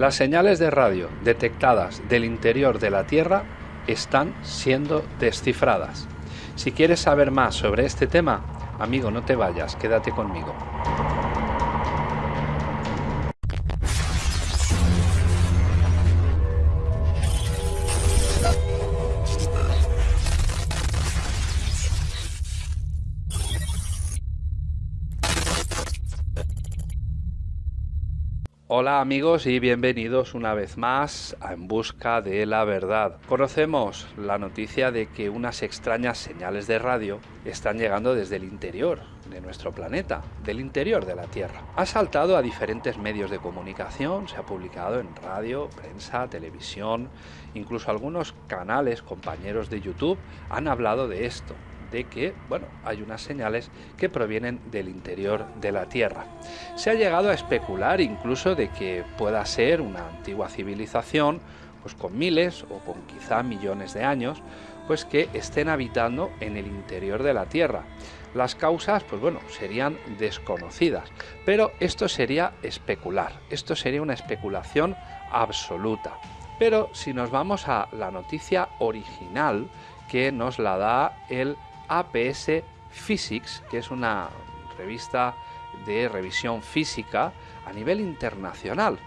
Las señales de radio detectadas del interior de la Tierra están siendo descifradas. Si quieres saber más sobre este tema, amigo, no te vayas, quédate conmigo. Hola amigos y bienvenidos una vez más a En Busca de la Verdad. Conocemos la noticia de que unas extrañas señales de radio están llegando desde el interior de nuestro planeta, del interior de la Tierra. Ha saltado a diferentes medios de comunicación, se ha publicado en radio, prensa, televisión, incluso algunos canales compañeros de YouTube han hablado de esto de que, bueno, hay unas señales que provienen del interior de la Tierra. Se ha llegado a especular incluso de que pueda ser una antigua civilización, pues con miles o con quizá millones de años, pues que estén habitando en el interior de la Tierra. Las causas, pues bueno, serían desconocidas, pero esto sería especular, esto sería una especulación absoluta. Pero si nos vamos a la noticia original que nos la da el APS Physics, que es una revista de revisión física a nivel internacional.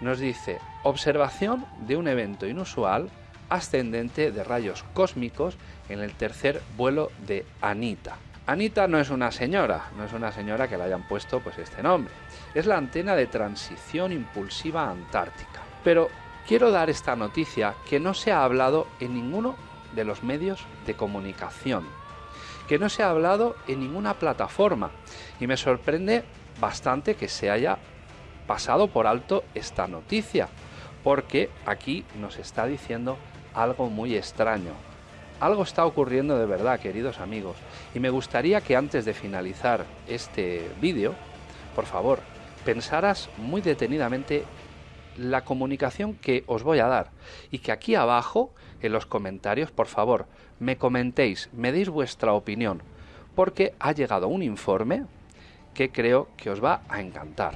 Nos dice, observación de un evento inusual ascendente de rayos cósmicos en el tercer vuelo de Anita. Anita no es una señora, no es una señora que le hayan puesto pues este nombre. Es la antena de transición impulsiva antártica. Pero quiero dar esta noticia que no se ha hablado en ninguno de los medios de comunicación que no se ha hablado en ninguna plataforma. Y me sorprende bastante que se haya pasado por alto esta noticia, porque aquí nos está diciendo algo muy extraño. Algo está ocurriendo de verdad, queridos amigos, y me gustaría que antes de finalizar este vídeo, por favor, pensaras muy detenidamente la comunicación que os voy a dar. Y que aquí abajo en los comentarios, por favor, me comentéis, me deis vuestra opinión, porque ha llegado un informe que creo que os va a encantar.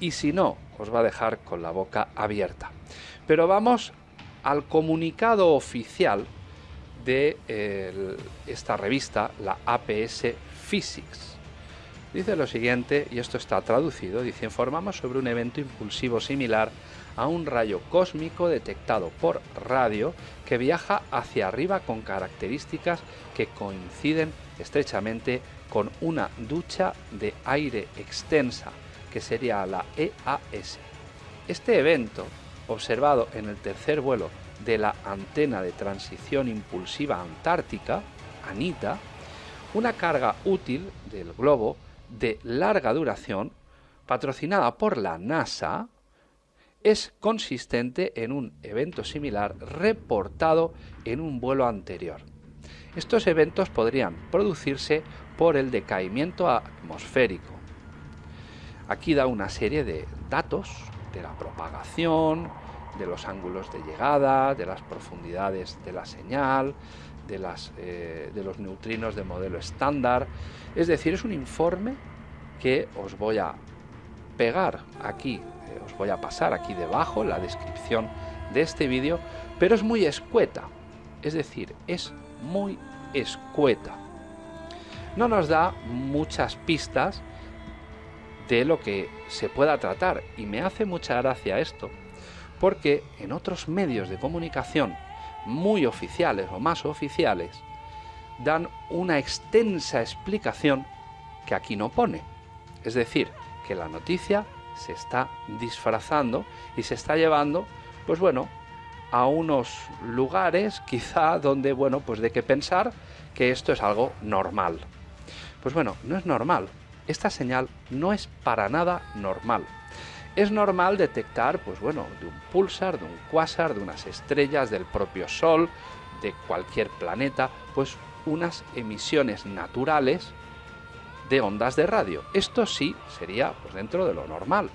Y si no, os va a dejar con la boca abierta. Pero vamos al comunicado oficial de esta revista, la APS Physics. Dice lo siguiente, y esto está traducido, dice, informamos sobre un evento impulsivo similar a un rayo cósmico detectado por radio que viaja hacia arriba con características que coinciden estrechamente con una ducha de aire extensa, que sería la EAS. Este evento, observado en el tercer vuelo de la antena de transición impulsiva antártica, ANITA, una carga útil del globo de larga duración, patrocinada por la NASA, es consistente en un evento similar reportado en un vuelo anterior. Estos eventos podrían producirse por el decaimiento atmosférico. Aquí da una serie de datos de la propagación, de los ángulos de llegada, de las profundidades de la señal, de, eh, los neutrinos de modelo estándar. Es decir, es un informe que os voy a pegar aquí, os voy a pasar aquí debajo la descripción de este vídeo, pero es muy escueta. Es decir, es muy escueta. No nos da muchas pistas de lo que se pueda tratar y me hace mucha gracia esto porque en otros medios de comunicación muy oficiales o más oficiales, dan una extensa explicación que aquí no pone. Es decir, que la noticia se está disfrazando y se está llevando, pues bueno, a unos lugares quizá donde, bueno, pues de que pensar que esto es algo normal. Pues bueno, no es normal. Esta señal no es para nada normal es normal detectar, pues bueno, de un pulsar, de un cuásar, de unas estrellas, del propio Sol, de cualquier planeta, pues unas emisiones naturales de ondas de radio. Esto sí sería pues dentro de lo normal.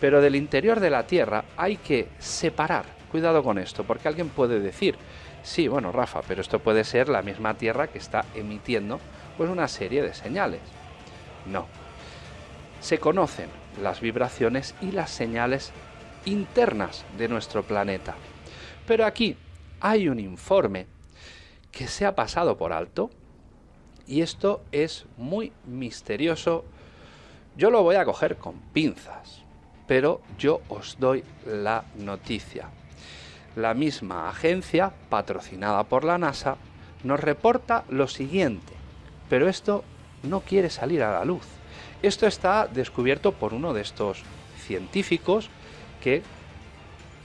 Pero del interior de la Tierra hay que separar. Cuidado con esto, porque alguien puede decir, sí, bueno, Rafa, pero esto puede ser la misma Tierra que está emitiendo pues una serie de señales. No. Se conocen las vibraciones y las señales internas de nuestro planeta. Pero aquí hay un informe que se ha pasado por alto y esto es muy misterioso. Yo lo voy a coger con pinzas, pero yo os doy la noticia. La misma agencia, patrocinada por la NASA, nos reporta lo siguiente, pero esto no quiere salir a la luz. Esto está descubierto por uno de estos científicos que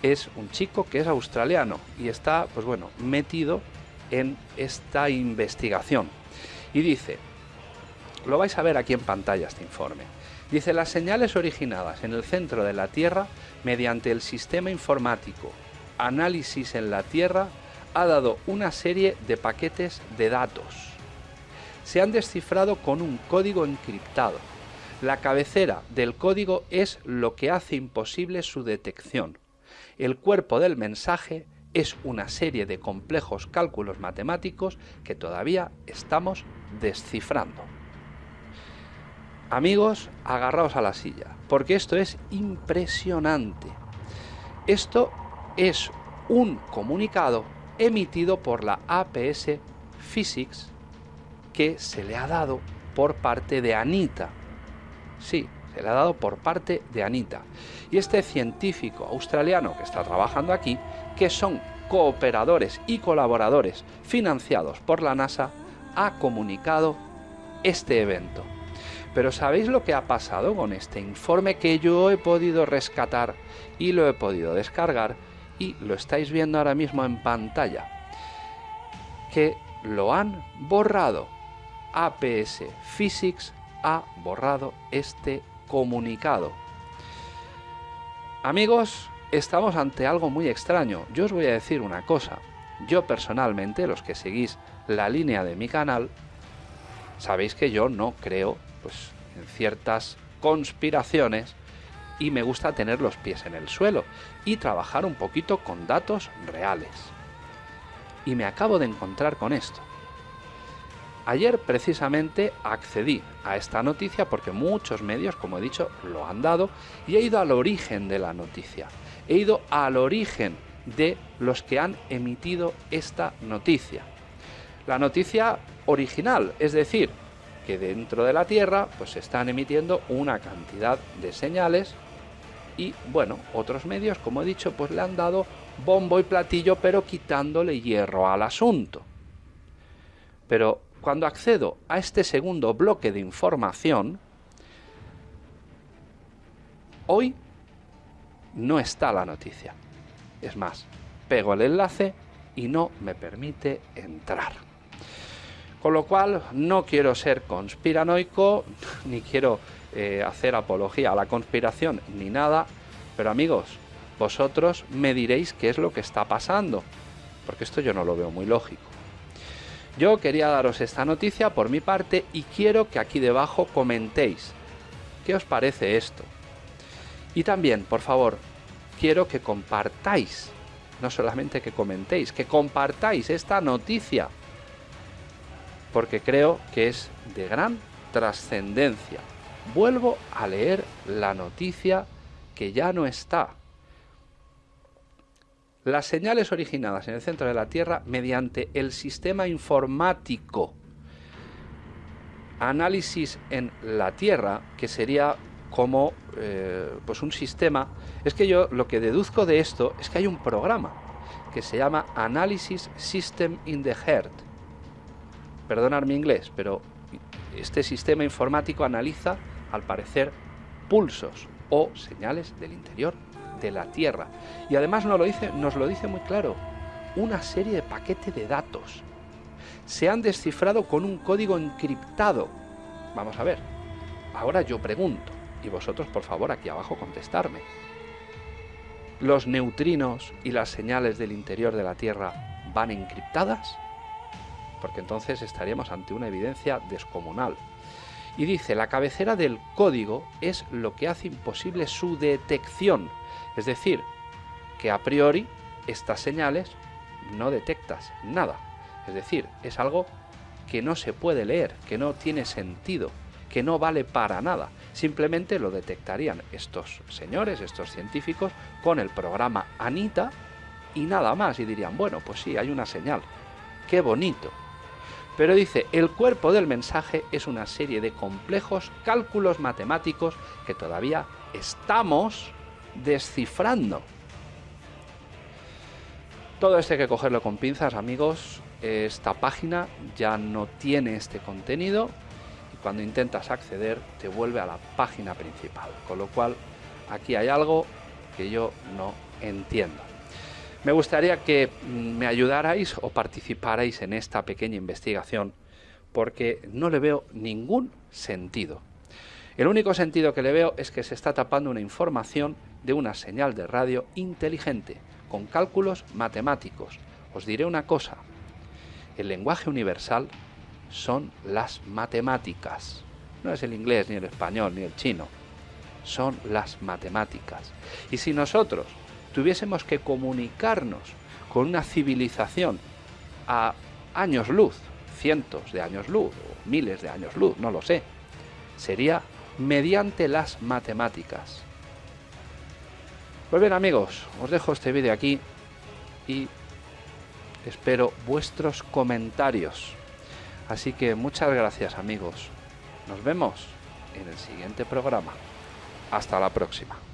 es un chico que es australiano y está, pues bueno, metido en esta investigación. Y dice, lo vais a ver aquí en pantalla este informe. Dice, las señales originadas en el centro de la Tierra mediante el sistema informático Análisis en la Tierra ha dado una serie de paquetes de datos. Se han descifrado con un código encriptado. La cabecera del código es lo que hace imposible su detección. El cuerpo del mensaje es una serie de complejos cálculos matemáticos que todavía estamos descifrando. Amigos, agarraos a la silla, porque esto es impresionante. Esto es un comunicado emitido por la APS Physics que se le ha dado por parte de Anita. Sí, se le ha dado por parte de Anita. Y este científico australiano que está trabajando aquí, que son cooperadores y colaboradores financiados por la NASA, ha comunicado este evento. Pero ¿sabéis lo que ha pasado con este informe que yo he podido rescatar y lo he podido descargar y lo estáis viendo ahora mismo en pantalla? Que lo han borrado. APS Physics ha borrado este comunicado. Amigos, estamos ante algo muy extraño. Yo os voy a decir una cosa. Yo personalmente, los que seguís la línea de mi canal, sabéis que yo no creo pues, en ciertas conspiraciones y me gusta tener los pies en el suelo y trabajar un poquito con datos reales. Y me acabo de encontrar con esto. Ayer precisamente accedí a esta noticia porque muchos medios, como he dicho, lo han dado y he ido al origen de la noticia. He ido al origen de los que han emitido esta noticia. La noticia original, es decir, que dentro de la Tierra pues se están emitiendo una cantidad de señales y bueno, otros medios, como he dicho, pues le han dado bombo y platillo pero quitándole hierro al asunto. Pero cuando accedo a este segundo bloque de información, hoy no está la noticia. Es más, pego el enlace y no me permite entrar. Con lo cual no quiero ser conspiranoico, ni quiero eh, hacer apología a la conspiración, ni nada, pero amigos, vosotros me diréis qué es lo que está pasando, porque esto yo no lo veo muy lógico. Yo quería daros esta noticia por mi parte y quiero que aquí debajo comentéis qué os parece esto. Y también, por favor, quiero que compartáis, no solamente que comentéis, que compartáis esta noticia, porque creo que es de gran trascendencia. Vuelvo a leer la noticia que ya no está las señales originadas en el centro de la Tierra mediante el sistema informático análisis en la Tierra, que sería como eh, pues un sistema. Es que yo lo que deduzco de esto es que hay un programa que se llama Analysis System in the Heart. Perdonad mi inglés, pero este sistema informático analiza, al parecer, pulsos o señales del interior de la Tierra. Y además nos lo dice, nos lo dice muy claro, una serie de paquetes de datos. Se han descifrado con un código encriptado. Vamos a ver. Ahora yo pregunto, y vosotros por favor aquí abajo contestarme. ¿Los neutrinos y las señales del interior de la Tierra van encriptadas? Porque entonces estaríamos ante una evidencia descomunal. Y dice, la cabecera del código es lo que hace imposible su detección es decir, que a priori estas señales no detectas nada. Es decir, es algo que no se puede leer, que no tiene sentido, que no vale para nada. Simplemente lo detectarían estos señores, estos científicos, con el programa Anita y nada más. Y dirían, bueno, pues sí, hay una señal. Qué bonito. Pero dice, el cuerpo del mensaje es una serie de complejos cálculos matemáticos que todavía estamos descifrando. Todo esto hay que cogerlo con pinzas, amigos. Esta página ya no tiene este contenido y cuando intentas acceder te vuelve a la página principal. Con lo cual, aquí hay algo que yo no entiendo. Me gustaría que me ayudarais o participarais en esta pequeña investigación porque no le veo ningún sentido. El único sentido que le veo es que se está tapando una información de una señal de radio inteligente, con cálculos matemáticos. Os diré una cosa, el lenguaje universal son las matemáticas. No es el inglés, ni el español, ni el chino. Son las matemáticas. Y si nosotros tuviésemos que comunicarnos con una civilización a años luz, cientos de años luz, o miles de años luz, no lo sé, sería mediante las matemáticas. Pues bien amigos, os dejo este vídeo aquí y espero vuestros comentarios. Así que muchas gracias amigos. Nos vemos en el siguiente programa. Hasta la próxima.